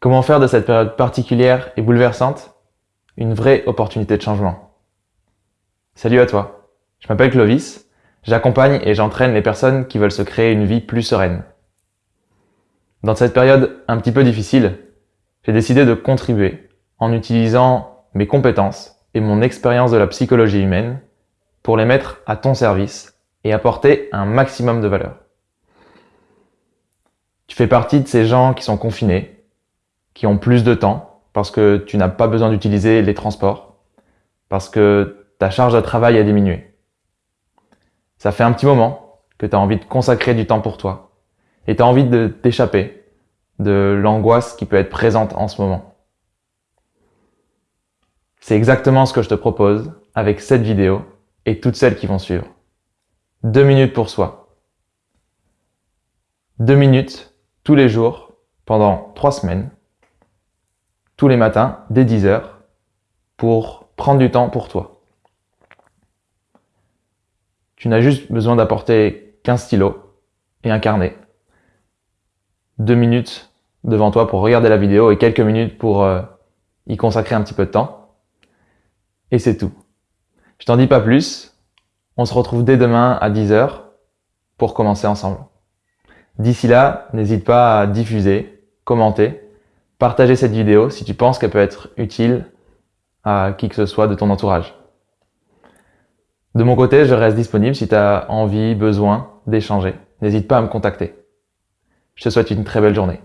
Comment faire de cette période particulière et bouleversante une vraie opportunité de changement? Salut à toi, je m'appelle Clovis, j'accompagne et j'entraîne les personnes qui veulent se créer une vie plus sereine. Dans cette période un petit peu difficile, j'ai décidé de contribuer en utilisant mes compétences et mon expérience de la psychologie humaine pour les mettre à ton service et apporter un maximum de valeur. Tu fais partie de ces gens qui sont confinés, qui ont plus de temps parce que tu n'as pas besoin d'utiliser les transports, parce que ta charge de travail a diminué. Ça fait un petit moment que tu as envie de consacrer du temps pour toi et tu as envie de t'échapper de l'angoisse qui peut être présente en ce moment. C'est exactement ce que je te propose avec cette vidéo et toutes celles qui vont suivre. Deux minutes pour soi. Deux minutes tous les jours pendant trois semaines tous les matins dès 10 heures pour prendre du temps pour toi. Tu n'as juste besoin d'apporter qu'un stylo et un carnet. Deux minutes devant toi pour regarder la vidéo et quelques minutes pour euh, y consacrer un petit peu de temps. Et c'est tout. Je t'en dis pas plus. On se retrouve dès demain à 10h pour commencer ensemble. D'ici là, n'hésite pas à diffuser, commenter partager cette vidéo si tu penses qu'elle peut être utile à qui que ce soit de ton entourage. De mon côté, je reste disponible si tu as envie, besoin d'échanger. N'hésite pas à me contacter. Je te souhaite une très belle journée.